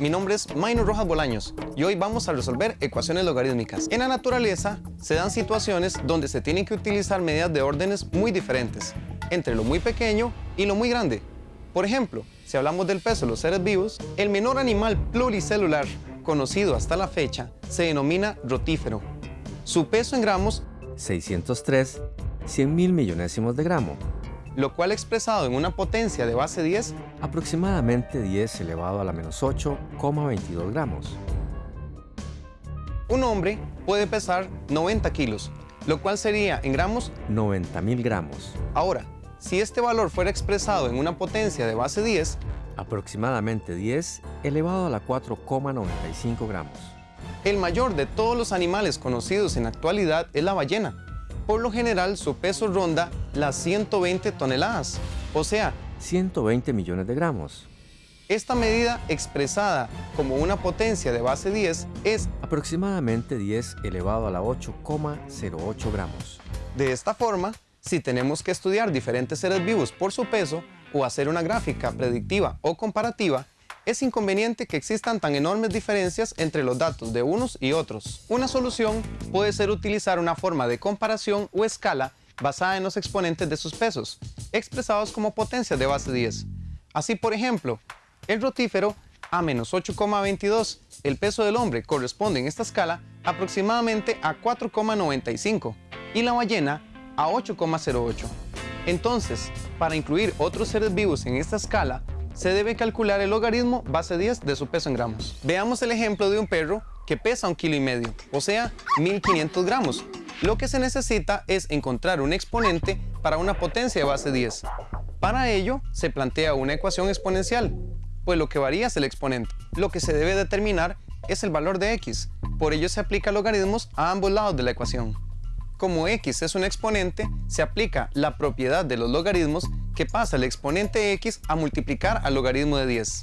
Mi nombre es Maino Rojas Bolaños y hoy vamos a resolver ecuaciones logarítmicas. En la naturaleza se dan situaciones donde se tienen que utilizar medidas de órdenes muy diferentes, entre lo muy pequeño y lo muy grande. Por ejemplo, si hablamos del peso de los seres vivos, el menor animal pluricelular conocido hasta la fecha se denomina rotífero. Su peso en gramos 603 100 mil millonésimos de gramo, lo cual expresado en una potencia de base 10 aproximadamente 10 elevado a la menos 8,22 gramos. Un hombre puede pesar 90 kilos, lo cual sería en gramos 90 mil gramos. Ahora, si este valor fuera expresado en una potencia de base 10, aproximadamente 10 elevado a la 4,95 gramos. El mayor de todos los animales conocidos en la actualidad es la ballena. Por lo general, su peso ronda las 120 toneladas, o sea, 120 millones de gramos. Esta medida expresada como una potencia de base 10 es aproximadamente 10 elevado a la 8,08 gramos. De esta forma, si tenemos que estudiar diferentes seres vivos por su peso o hacer una gráfica predictiva o comparativa, es inconveniente que existan tan enormes diferencias entre los datos de unos y otros. Una solución puede ser utilizar una forma de comparación o escala basada en los exponentes de sus pesos, expresados como potencias de base 10. Así, por ejemplo, el rotífero a menos 8,22, el peso del hombre corresponde en esta escala aproximadamente a 4,95 y la ballena a 8,08. Entonces, para incluir otros seres vivos en esta escala, se debe calcular el logaritmo base 10 de su peso en gramos. Veamos el ejemplo de un perro que pesa un kilo y medio, o sea, 1500 gramos. Lo que se necesita es encontrar un exponente para una potencia de base 10. Para ello, se plantea una ecuación exponencial, pues lo que varía es el exponente. Lo que se debe determinar es el valor de x, por ello se aplica logaritmos a ambos lados de la ecuación. Como x es un exponente, se aplica la propiedad de los logaritmos que pasa el exponente x a multiplicar al logaritmo de 10.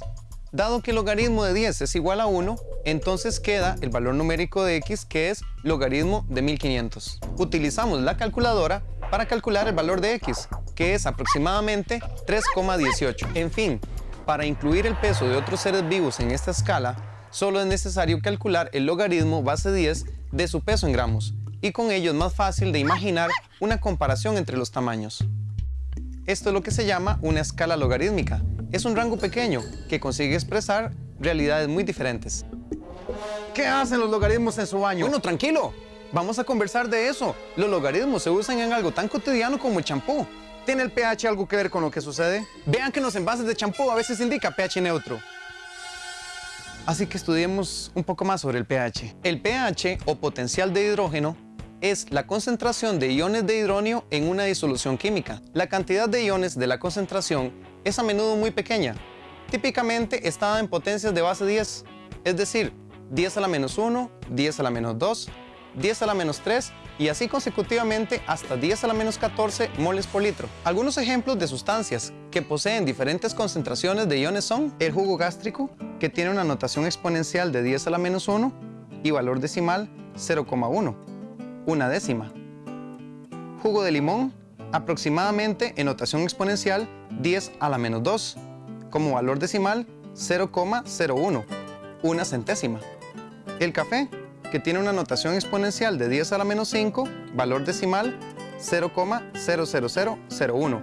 Dado que el logaritmo de 10 es igual a 1, entonces queda el valor numérico de x que es logaritmo de 1500. Utilizamos la calculadora para calcular el valor de x, que es aproximadamente 3,18. En fin, para incluir el peso de otros seres vivos en esta escala, solo es necesario calcular el logaritmo base 10 de su peso en gramos, y con ello es más fácil de imaginar una comparación entre los tamaños. Esto es lo que se llama una escala logarítmica. Es un rango pequeño que consigue expresar realidades muy diferentes. ¿Qué hacen los logaritmos en su baño? Bueno, tranquilo. Vamos a conversar de eso. Los logaritmos se usan en algo tan cotidiano como el champú. ¿Tiene el pH algo que ver con lo que sucede? Vean que en los envases de champú a veces indica pH neutro. Así que estudiemos un poco más sobre el pH. El pH o potencial de hidrógeno es la concentración de iones de hidrógeno en una disolución química. La cantidad de iones de la concentración es a menudo muy pequeña. Típicamente está en potencias de base 10, es decir, 10 a la menos 1, 10 a la menos 2, 10 a la menos 3 y así consecutivamente hasta 10 a la menos 14 moles por litro. Algunos ejemplos de sustancias que poseen diferentes concentraciones de iones son el jugo gástrico, que tiene una notación exponencial de 10 a la menos 1 y valor decimal 0,1 una décima. Jugo de limón, aproximadamente en notación exponencial 10 a la menos 2, como valor decimal 0,01, una centésima. El café, que tiene una notación exponencial de 10 a la menos 5, valor decimal 0,00001,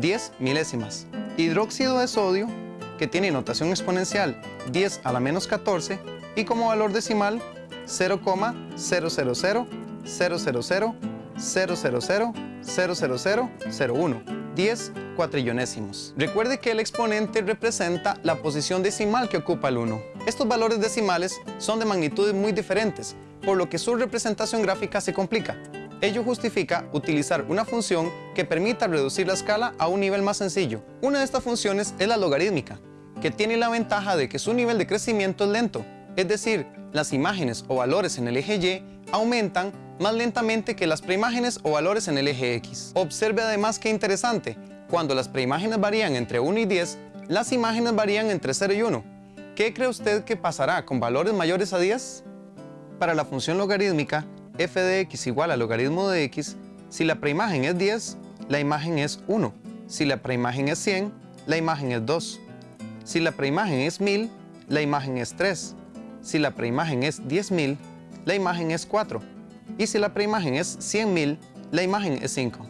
10 milésimas. Hidróxido de sodio, que tiene notación exponencial 10 a la menos 14 y como valor decimal 0,000 000 000 00001, 10 cuatrillonésimos. Recuerde que el exponente representa la posición decimal que ocupa el 1. Estos valores decimales son de magnitudes muy diferentes, por lo que su representación gráfica se complica. Ello justifica utilizar una función que permita reducir la escala a un nivel más sencillo. Una de estas funciones es la logarítmica, que tiene la ventaja de que su nivel de crecimiento es lento, es decir, las imágenes o valores en el eje Y aumentan más lentamente que las preimágenes o valores en el eje X. Observe además que interesante, cuando las preimágenes varían entre 1 y 10, las imágenes varían entre 0 y 1. ¿Qué cree usted que pasará con valores mayores a 10? Para la función logarítmica, f de x igual al logaritmo de x, si la preimagen es 10, la imagen es 1. Si la preimagen es 100, la imagen es 2. Si la preimagen es 1000, la imagen es 3. Si la preimagen es 10.000, la imagen es 4. Y si la preimagen es 100.000, la imagen es 5.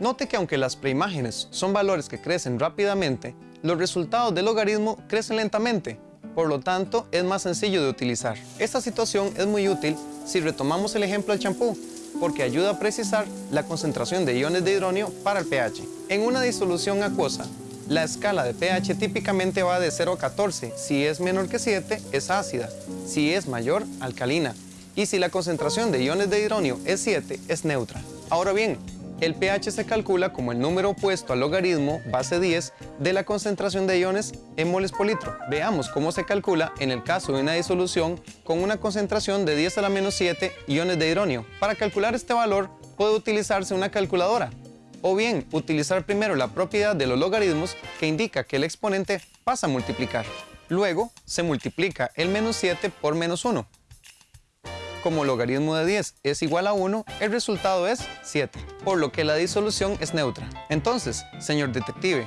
Note que aunque las preimágenes son valores que crecen rápidamente, los resultados del logaritmo crecen lentamente, por lo tanto es más sencillo de utilizar. Esta situación es muy útil si retomamos el ejemplo del champú, porque ayuda a precisar la concentración de iones de hidronio para el pH. En una disolución acuosa, la escala de pH típicamente va de 0 a 14. Si es menor que 7, es ácida. Si es mayor, alcalina. Y si la concentración de iones de hidronio es 7, es neutra. Ahora bien, el pH se calcula como el número opuesto al logaritmo base 10 de la concentración de iones en moles por litro. Veamos cómo se calcula en el caso de una disolución con una concentración de 10 a la menos 7 iones de hidronio. Para calcular este valor puede utilizarse una calculadora o bien utilizar primero la propiedad de los logaritmos que indica que el exponente pasa a multiplicar. Luego se multiplica el menos 7 por menos 1. Como logaritmo de 10 es igual a 1, el resultado es 7, por lo que la disolución es neutra. Entonces, señor detective,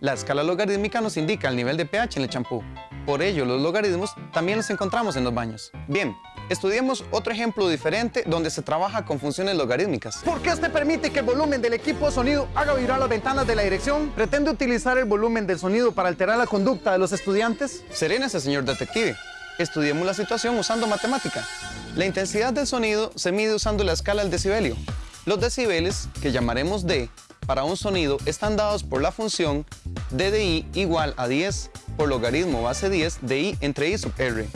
la escala logarítmica nos indica el nivel de pH en el champú. Por ello, los logaritmos también los encontramos en los baños. Bien, Estudiemos otro ejemplo diferente donde se trabaja con funciones logarítmicas. ¿Por qué este permite que el volumen del equipo de sonido haga vibrar las ventanas de la dirección? ¿Pretende utilizar el volumen del sonido para alterar la conducta de los estudiantes? Serénese, señor detective. Estudiemos la situación usando matemática. La intensidad del sonido se mide usando la escala del decibelio. Los decibeles, que llamaremos D, para un sonido están dados por la función d de i igual a 10 por logaritmo base 10 de i entre i sub r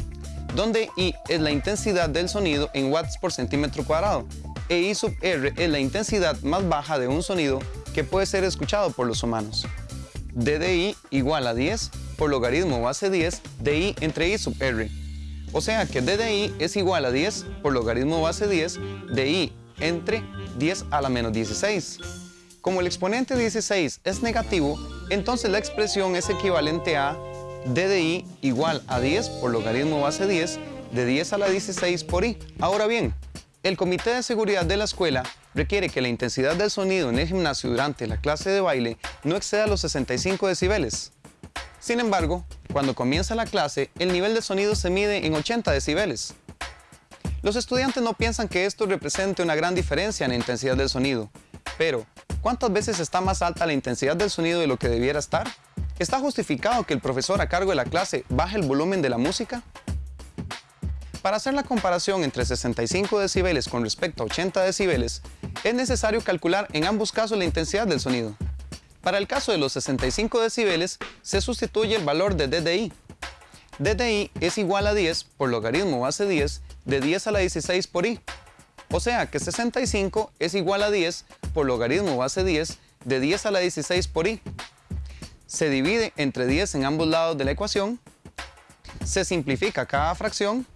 donde I es la intensidad del sonido en watts por centímetro cuadrado e I sub R es la intensidad más baja de un sonido que puede ser escuchado por los humanos. D de I igual a 10 por logaritmo base 10 de I entre I sub R. O sea que D de I es igual a 10 por logaritmo base 10 de I entre 10 a la menos 16. Como el exponente 16 es negativo, entonces la expresión es equivalente a d de i igual a 10 por logaritmo base 10 de 10 a la 16 por i. Ahora bien, el Comité de Seguridad de la escuela requiere que la intensidad del sonido en el gimnasio durante la clase de baile no exceda los 65 decibeles. Sin embargo, cuando comienza la clase, el nivel de sonido se mide en 80 decibeles. Los estudiantes no piensan que esto represente una gran diferencia en la intensidad del sonido, pero ¿cuántas veces está más alta la intensidad del sonido de lo que debiera estar? ¿Está justificado que el profesor a cargo de la clase baje el volumen de la música? Para hacer la comparación entre 65 decibeles con respecto a 80 decibeles, es necesario calcular en ambos casos la intensidad del sonido. Para el caso de los 65 decibeles, se sustituye el valor de DDI. DDI es igual a 10 por logaritmo base 10 de 10 a la 16 por i. O sea que 65 es igual a 10 por logaritmo base 10 de 10 a la 16 por i se divide entre 10 en ambos lados de la ecuación, se simplifica cada fracción,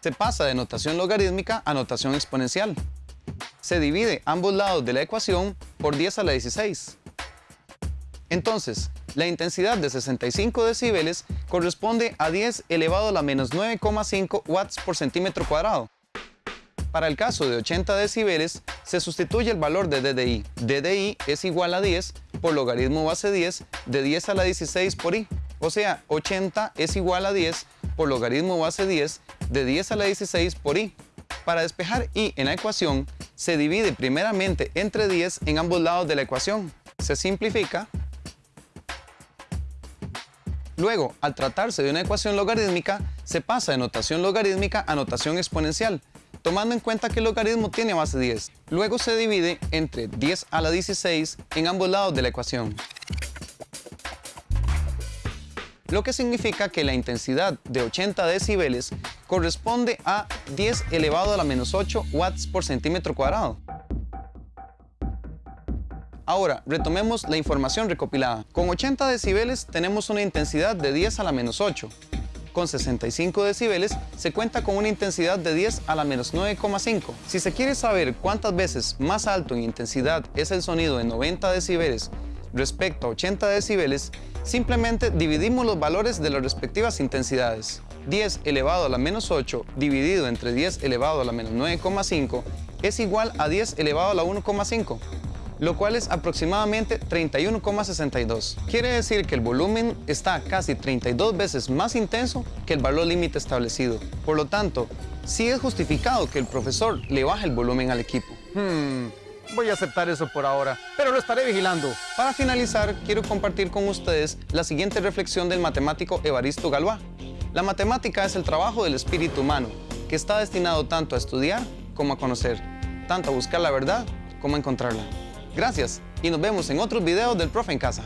se pasa de notación logarítmica a notación exponencial. Se divide ambos lados de la ecuación por 10 a la 16. Entonces, la intensidad de 65 decibeles corresponde a 10 elevado a la menos 9,5 watts por centímetro cuadrado. Para el caso de 80 decibeles, se sustituye el valor de DDI. DDI es igual a 10 por logaritmo base 10 de 10 a la 16 por i. O sea, 80 es igual a 10 por logaritmo base 10 de 10 a la 16 por i. Para despejar i en la ecuación, se divide primeramente entre 10 en ambos lados de la ecuación. Se simplifica. Luego, al tratarse de una ecuación logarítmica, se pasa de notación logarítmica a notación exponencial, tomando en cuenta que el logaritmo tiene base 10. Luego se divide entre 10 a la 16 en ambos lados de la ecuación. Lo que significa que la intensidad de 80 decibeles corresponde a 10 elevado a la menos 8 watts por centímetro cuadrado. Ahora, retomemos la información recopilada. Con 80 decibeles tenemos una intensidad de 10 a la menos 8, con 65 decibeles, se cuenta con una intensidad de 10 a la menos 9,5. Si se quiere saber cuántas veces más alto en intensidad es el sonido de 90 decibeles respecto a 80 decibeles, simplemente dividimos los valores de las respectivas intensidades. 10 elevado a la menos 8 dividido entre 10 elevado a la menos 9,5 es igual a 10 elevado a la 1,5. Lo cual es aproximadamente 31,62. Quiere decir que el volumen está casi 32 veces más intenso que el valor límite establecido. Por lo tanto, sí es justificado que el profesor le baje el volumen al equipo. Hmm, voy a aceptar eso por ahora, pero lo estaré vigilando. Para finalizar, quiero compartir con ustedes la siguiente reflexión del matemático Evaristo Galois. La matemática es el trabajo del espíritu humano, que está destinado tanto a estudiar como a conocer, tanto a buscar la verdad como a encontrarla. Gracias y nos vemos en otros videos del Profe en Casa.